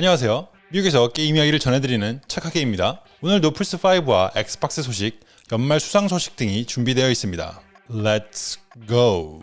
안녕하세요. 미국에서 게임 이야기를 전해드리는 착하게입니다. 오늘도 플스5와 엑스박스 소식, 연말 수상 소식 등이 준비되어 있습니다. Let's go!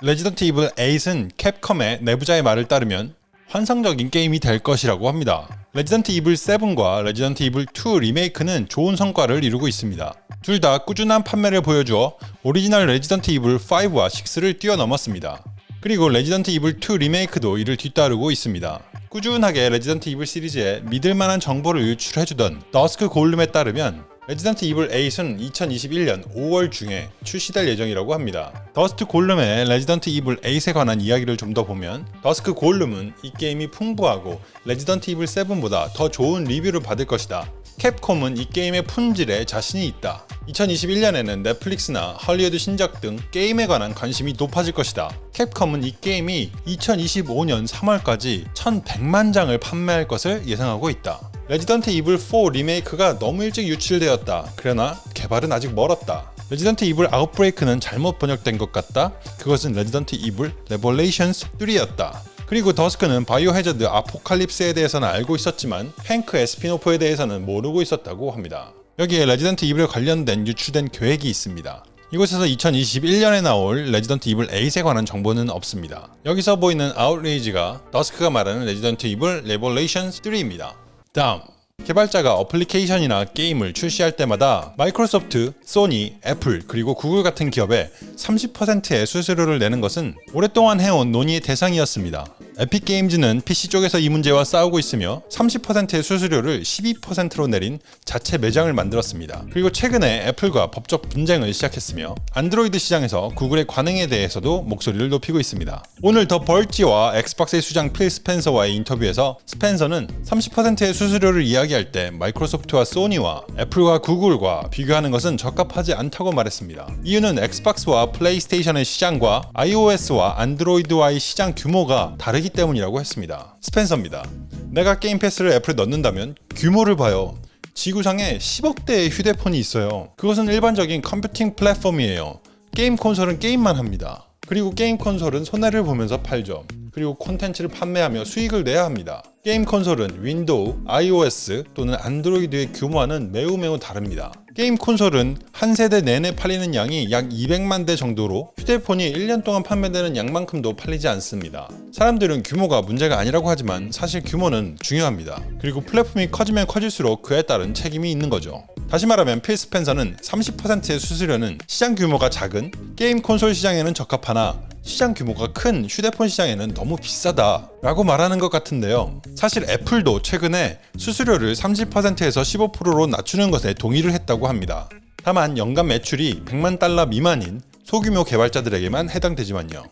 레지던트 이블 8은 캡컴의 내부자의 말을 따르면 환상적인 게임이 될 것이라고 합니다. 레지던트 이블 7과 레지던트 이블 2 리메이크는 좋은 성과를 이루고 있습니다. 둘 다 꾸준한 판매를 보여주어 오리지널 레지던트 이블 5와 6를 뛰어넘었습니다. 그리고 레지던트 이블 2 리메이크도 이를 뒤따르고 있습니다. 꾸준하게 레지던트 이블 시리즈에 믿을만한 정보를 유출해주던 더스크 골룸에 따르면 레지던트 이블 8은 2021년 5월 중에 출시될 예정이라고 합니다. 더스크 골룸의 레지던트 이블 8에 관한 이야기를 좀 더 보면 더스크 골룸은 이 게임이 풍부하고 레지던트 이블 7보다 더 좋은 리뷰를 받을 것이다. 캡콤은 이 게임의 품질에 자신이 있다. 2021년에는 넷플릭스나 헐리우드 신작 등 게임에 관한 관심이 높아질 것이다. 캡콤은 이 게임이 2025년 3월까지 1100만 장을 판매할 것을 예상하고 있다. 레지던트 이블 4 리메이크가 너무 일찍 유출되었다. 그러나 개발은 아직 멀었다. 레지던트 이블 아웃브레이크는 잘못 번역된 것 같다. 그것은 레지던트 이블 레볼레이션스 3였다. 그리고 더스크는 바이오 해저드 아포칼립스에 대해서는 알고 있었지만 행크의 spin-off에 대해서는 모르고 있었다고 합니다. 여기에 레지던트 이블에 관련된 유출된 계획이 있습니다. 이곳에서 2021년에 나올 레지던트 이블 8에 관한 정보는 없습니다. 여기서 보이는 아웃레이지가 더스크가 말하는 레지던트 이블 레볼레이션스 3입니다. 다음 개발자가 어플리케이션이나 게임을 출시할 때마다 마이크로소프트, 소니, 애플 그리고 구글 같은 기업에 30%의 수수료를 내는 것은 오랫동안 해온 논의의 대상이었습니다. 에픽 게임즈는 PC 쪽에서 이 문제와 싸우고 있으며 30%의 수수료를 12%로 내린 자체 매장을 만들었습니다. 그리고 최근에 애플과 법적 분쟁을 시작했으며 안드로이드 시장에서 구글의 관행에 대해서도 목소리를 높이고 있습니다. 오늘 더 벌지와 엑스박스의 수장 필 스펜서와의 인터뷰에서 스펜서는 30%의 수수료를 이야기할 때 마이크로소프트와 소니와 애플과 구글과 비교하는 것은 적합하지 않다고 말했습니다. 이유는 엑스박스와 플레이스테이션의 시장과 iOS와 안드로이드와의 시장 규모가 다르기 때문이라고 했습니다. 스펜서입니다. 내가 게임 패스를 애플에 넣는다면 규모를 봐요. 지구상에 10억대의 휴대폰이 있어요. 그것은 일반적인 컴퓨팅 플랫폼이에요. 게임 콘솔은 게임만 합니다. 그리고 게임 콘솔은 손해를 보면서 팔죠. 그리고 콘텐츠를 판매하며 수익을 내야 합니다. 게임 콘솔은 윈도우, iOS 또는 안드로이드의 규모와는 매우 매우 다릅니다. 게임 콘솔은 한 세대 내내 팔리는 양이 약 200만 대 정도로 휴대폰이 1년 동안 판매되는 양만큼도 팔리지 않습니다. 사람들은 규모가 문제가 아니라고 하지만 사실 규모는 중요합니다. 그리고 플랫폼이 커지면 커질수록 그에 따른 책임이 있는 거죠. 다시 말하면 필 스펜서는 30%의 수수료는 시장 규모가 작은 게임 콘솔 시장에는 적합하나 시장 규모가 큰 휴대폰 시장에는 너무 비싸다 라고 말하는 것 같은데요. 사실 애플도 최근에 수수료를 30%에서 15%로 낮추는 것에 동의를 했다고 합니다. 다만 연간 매출이 100만 달러 미만인 소규모 개발자들에게만 해당되지만요.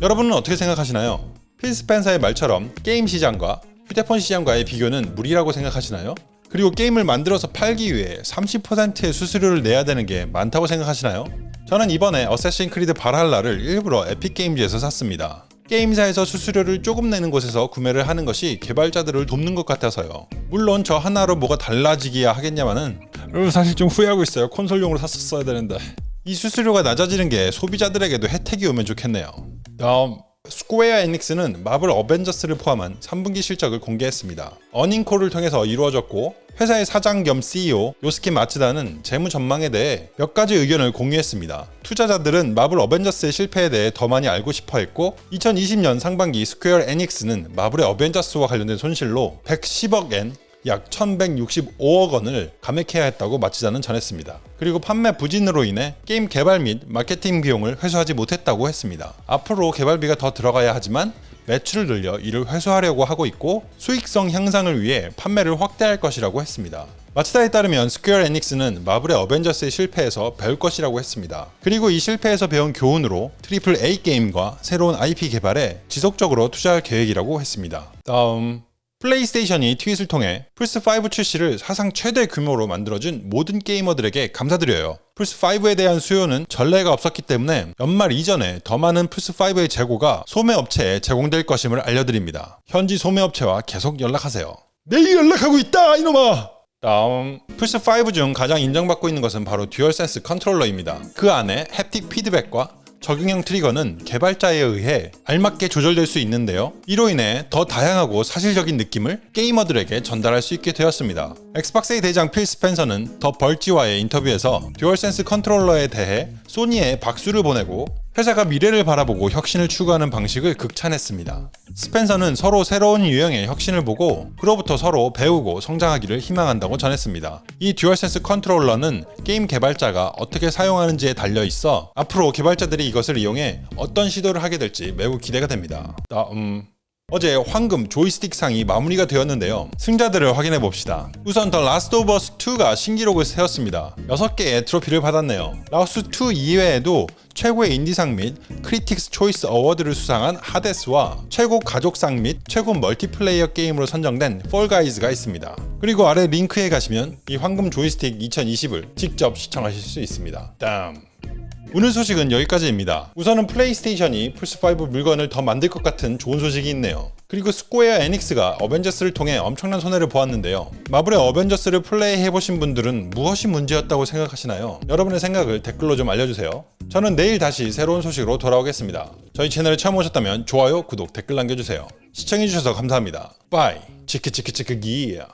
여러분은 어떻게 생각하시나요? 필 스펜서의 말처럼 게임 시장과 휴대폰 시장과의 비교는 무리라고 생각하시나요? 그리고 게임을 만들어서 팔기 위해 30%의 수수료를 내야 되는 게 많다고 생각하시나요? 저는 이번에 어쌔신 크리드 발할라를 일부러 에픽게임즈에서 샀습니다. 게임사에서 수수료를 조금 내는 곳에서 구매를 하는 것이 개발자들을 돕는 것 같아서요. 물론 저 하나로 뭐가 달라지기야 하겠냐마는 사실 좀 후회하고 있어요. 콘솔용으로 샀었어야 되는데. 이 수수료가 낮아지는 게 소비자들에게도 혜택이 오면 좋겠네요. 다음 스퀘어 에닉스는 마블 어벤져스를 포함한 3분기 실적을 공개했습니다. earning call을 통해서 이루어졌고 회사의 사장 겸 CEO 요스케 마츠다는 재무 전망에 대해 몇 가지 의견을 공유했습니다. 투자자들은 마블 어벤져스의 실패에 대해 더 많이 알고 싶어 했고 2020년 상반기 스퀘어 에닉스는 마블의 어벤져스와 관련된 손실로 110억 엔, 약 1165억 원을 감액해야 했다고 마츠다는 전했습니다. 그리고 판매 부진으로 인해 게임 개발 및 마케팅 비용을 회수하지 못했다고 했습니다. 앞으로 개발비가 더 들어가야 하지만 매출을 늘려 이를 회수하려고 하고 있고 수익성 향상을 위해 판매를 확대할 것이라고 했습니다. 마츠다에 따르면 스퀘어 에닉스는 마블의 어벤져스의 실패에서 배울 것이라고 했습니다. 그리고 이 실패에서 배운 교훈으로 triple A 게임과 새로운 IP 개발에 지속적으로 투자할 계획이라고 했습니다. 다음 플레이스테이션이 tweet을 통해 플스5 출시를 사상 최대 규모로 만들어준 모든 게이머들에게 감사드려요. 플스5에 대한 수요는 전례가 없었기 때문에 연말 이전에 더 많은 플스5의 재고가 소매업체에 제공될 것임을 알려드립니다. 현지 소매업체와 계속 연락하세요. 내일 연락하고 있다 이놈아! 다음 플스5 중 가장 인정받고 있는 것은 바로 듀얼센스 컨트롤러입니다. 그 안에 haptic 피드백과 적용형 트리거는 개발자에 의해 알맞게 조절될 수 있는데요. 이로 인해 더 다양하고 사실적인 느낌을 게이머들에게 전달할 수 있게 되었습니다. 엑스박스의 대장 필 스펜서는 더 벌지와의 인터뷰에서 듀얼센스 컨트롤러에 대해 소니에 박수를 보내고 회사가 미래를 바라보고 혁신을 추구하는 방식을 극찬했습니다. 스펜서는 서로 새로운 유형의 혁신을 보고 그로부터 서로 배우고 성장하기를 희망한다고 전했습니다. 이 듀얼센스 컨트롤러는 게임 개발자가 어떻게 사용하는지에 달려 있어 앞으로 개발자들이 이것을 이용해 어떤 시도를 하게 될지 매우 기대가 됩니다. 아, 음, 어제 황금 조이스틱 상이 마무리가 되었는데요. 승자들을 확인해 봅시다. 우선 더 라스트 오브 어스 2가 신기록을 세웠습니다. 6개의 트로피를 받았네요. 라우스 2 이외에도 최고의 인디상 및 Critics' Choice Award를 수상한 하데스와 최고 가족상 및 최고 멀티플레이어 게임으로 선정된 폴가이즈가 있습니다. 그리고 아래 링크에 가시면 이 황금 조이스틱 2020을 직접 시청하실 수 있습니다. 다음 오늘 소식은 여기까지입니다. 우선은 플레이스테이션이 플스5 물건을 더 만들 것 같은 좋은 소식이 있네요. 그리고 스퀘어 에닉스가 어벤져스를 통해 엄청난 손해를 보았는데요. 마블의 어벤져스를 플레이해보신 분들은 무엇이 문제였다고 생각하시나요? 여러분의 생각을 댓글로 좀 알려주세요. 저는 내일 다시 새로운 소식으로 돌아오겠습니다. 저희 채널에 처음 오셨다면 좋아요, 구독, 댓글 남겨주세요. 시청해주셔서 감사합니다. Bye. 치크치크치크 기야.